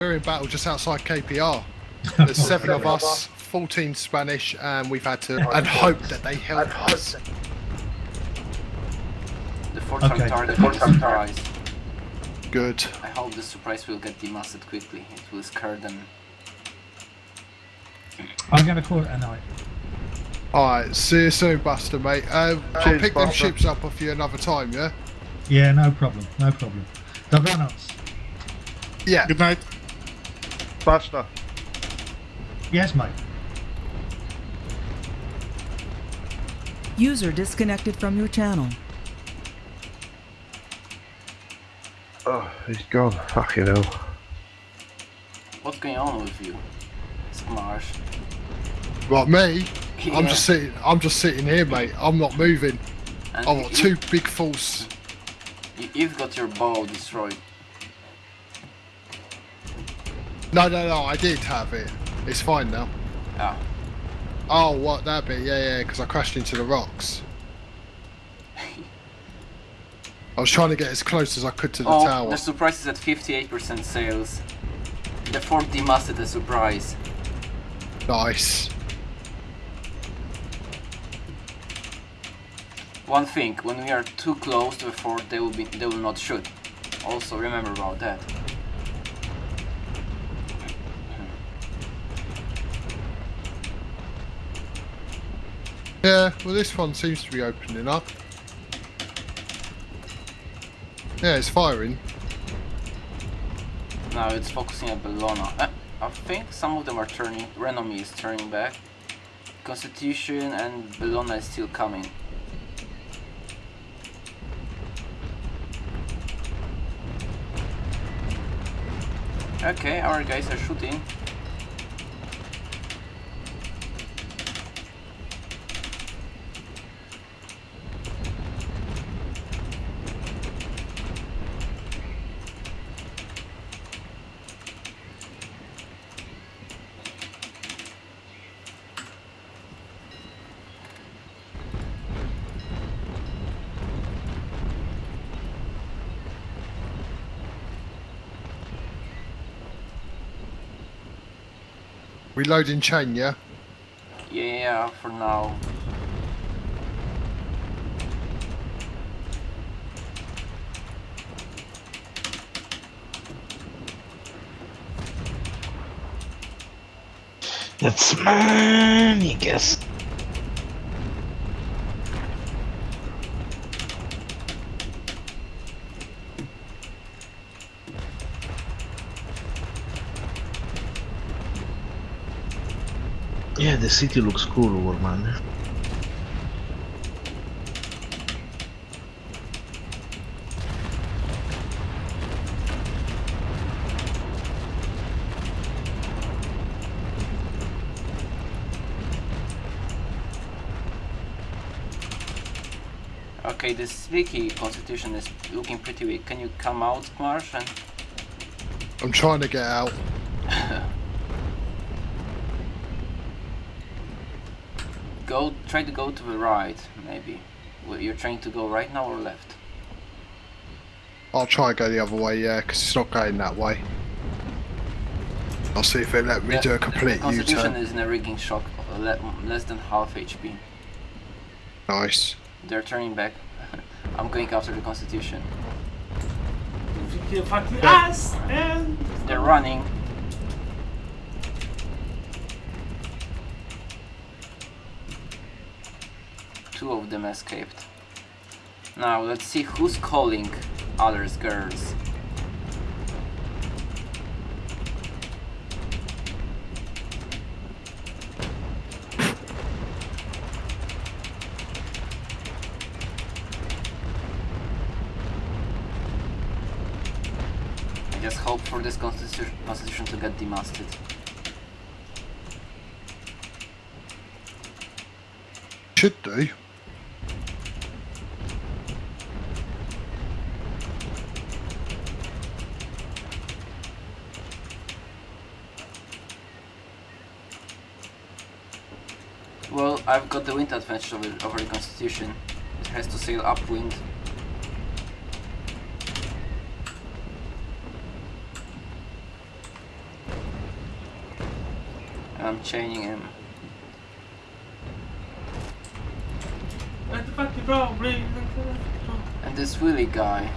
We're in battle just outside KPR. There's seven of us, 14 Spanish, and we've had to and hope that they help us. The fourth time Okay. target is a surprise. Good. I hope the surprise will get demasted quickly. It will scare them. I'm going to call it a night. Alright, see you soon, Buster, mate. Uh, I'll Cheers, pick them Buster. ships up off you another time, yeah? Yeah, no problem, no problem. Dobranoc. Yeah. Good night. Basta. Yes, mate. User disconnected from your channel. Oh, he's gone. Fucking hell. What's going on with you? Smarsh. Right, me? I'm just sitting. I'm just sitting here, mate. I'm not moving. And I've got two big falls. you- You've got your bow destroyed. No, no, no. I did have it. It's fine now. Ah. Oh, what that bit? Yeah, yeah. Because I crashed into the rocks. I was trying to get as close as I could to the oh, tower. the surprise is at 58% sales. The fort demasted the surprise. Nice. One thing, when we are too close to the fort, they will be they will not shoot. Also remember about that. Yeah. Well, this one seems to be opening up. Yeah, it's firing. Now it's focusing at Bellona. Uh, I think some of them are turning. Renommee is turning back. Constitution and Bellona is still coming. Okay, our guys are shooting. Reloading chain, yeah. Yeah, for now. That's money, guess. Yeah, the city looks cool, old man. Okay, this Vicky constitution is looking pretty weak. Can you come out, Marsh? And I'm trying to get out. go. Try to go to the right, maybe. Well, You're trying to go right now or left? I'll try and go the other way, yeah, because it's not going that way. I'll see if they let me The- do a the complete Constitution U-turn. is in a rigging shock, less than half HP. Nice. They're turning back. I'm going after the Constitution. You fucking ass and They're running. Two of them escaped. Now let's see who's calling others girls. I just hope for this constitu- constitution to get demasted. Should do. I've got the wind advantage over, over the Constitution. It has to sail upwind. I'm chaining him. And this Willy guy.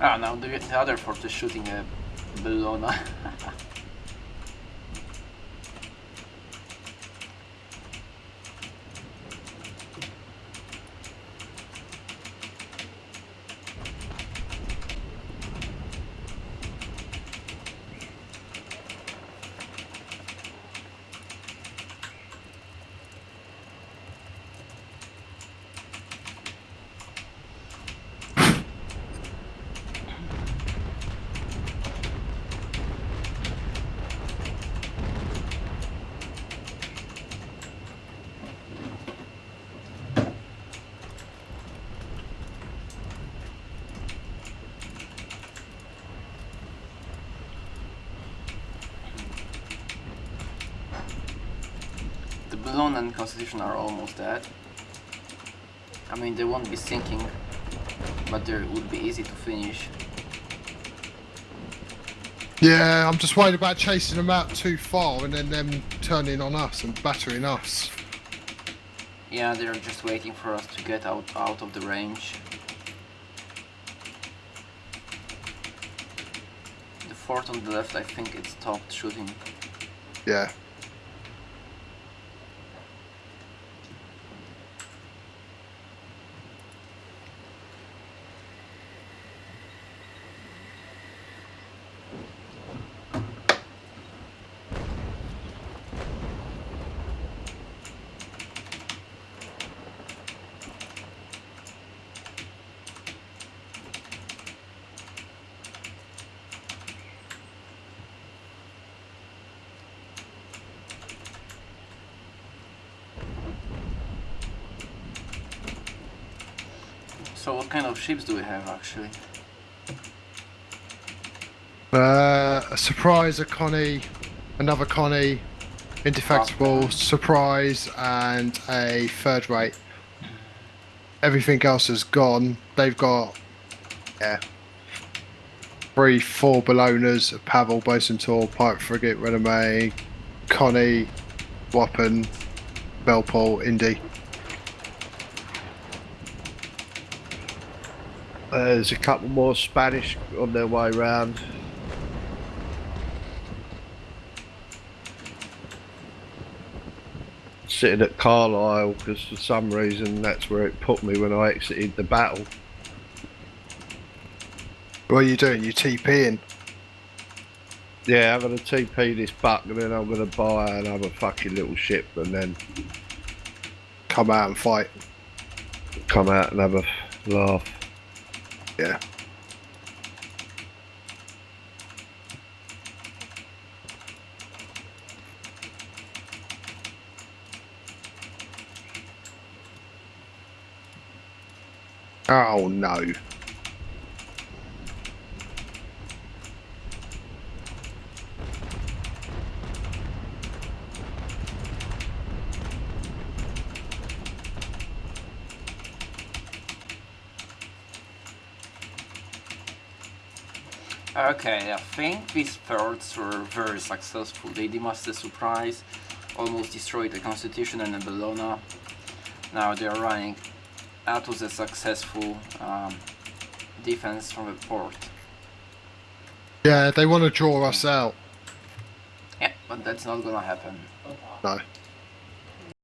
Ah, now the, the other fort is shooting a Bellona. and Constitution are almost dead. I mean, they won't be sinking, but they would be easy to finish. Yeah, I'm just worried about chasing them out too far and then them turning on us and battering us. Yeah, they're just waiting for us to get out out of the range. The fort on the left, I think it stopped shooting. Yeah. So what kind of ships do we have actually? Uh, a surprise, a Connie, another Connie, indefectible, surprise, and a third rate. Everything else has gone. They've got, yeah, three, four Bellonas, a Pavel, Bucentaure, Pipe Frigate, Renommee, Connie, Wappen, Bellepoule, Indy. Uh, there's a couple more Spanish on their way round. Sitting at Carlisle because for some reason that's where it put me when I exited the battle. What are you doing? You TPing? Yeah, I'm gonna TP this buck and then I'm gonna buy another fucking little ship and then Come out and fight. come out and have a laugh. Yeah. Oh no. Okay, I think these thirds were very successful. They demolished the surprise, almost destroyed the Constitution and the Bellona. Now they are running. That was a successful um, defense from the port. Yeah, they want to draw us out. Yeah, but that's not gonna happen. No.